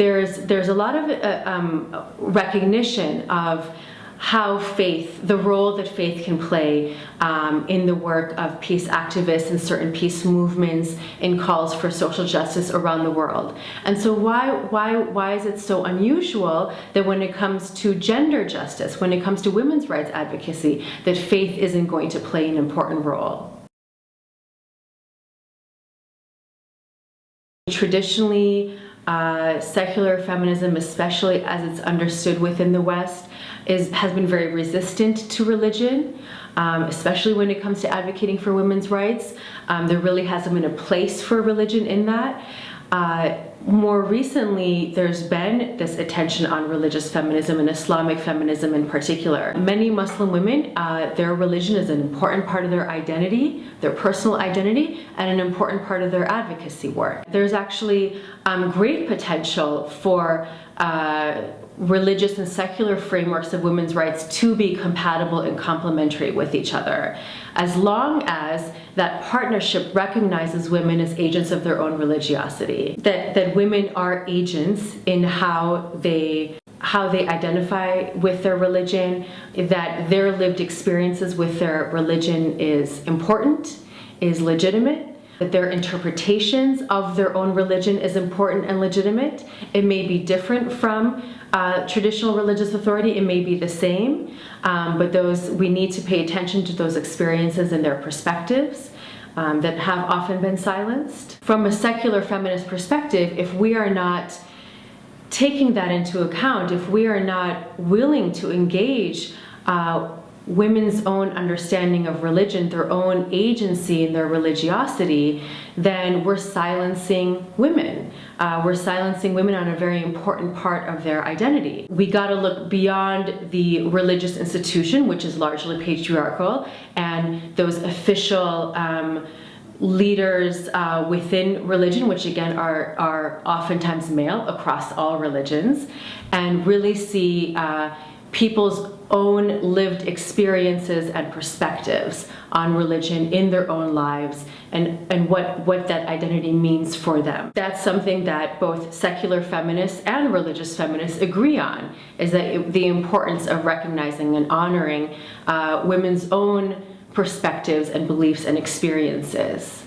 there's, there's a lot of uh, um, recognition of how faith, the role that faith can play um, in the work of peace activists and certain peace movements and calls for social justice around the world. And so why, why, why is it so unusual that when it comes to gender justice, when it comes to women's rights advocacy, that faith isn't going to play an important role? Traditionally, uh, secular feminism, especially as it's understood within the West, is, has been very resistant to religion, um, especially when it comes to advocating for women's rights. Um, there really hasn't been a place for religion in that. Uh, more recently, there's been this attention on religious feminism and Islamic feminism in particular. Many Muslim women, uh, their religion is an important part of their identity, their personal identity, and an important part of their advocacy work. There's actually um, great potential for uh, religious and secular frameworks of women's rights to be compatible and complementary with each other, as long as that partnership recognizes women as agents of their own religiosity, that, that women are agents in how they how they identify with their religion, that their lived experiences with their religion is important, is legitimate, that their interpretations of their own religion is important and legitimate. It may be different from uh, traditional religious authority, it may be the same, um, but those we need to pay attention to those experiences and their perspectives um, that have often been silenced. From a secular feminist perspective, if we are not taking that into account, if we are not willing to engage uh, women's own understanding of religion, their own agency and their religiosity, then we're silencing women. Uh, we're silencing women on a very important part of their identity. We gotta look beyond the religious institution, which is largely patriarchal, and those official um, leaders uh, within religion, which again are, are oftentimes male across all religions, and really see uh, people's own lived experiences and perspectives on religion in their own lives and, and what, what that identity means for them. That's something that both secular feminists and religious feminists agree on, is that it, the importance of recognizing and honoring uh, women's own perspectives and beliefs and experiences.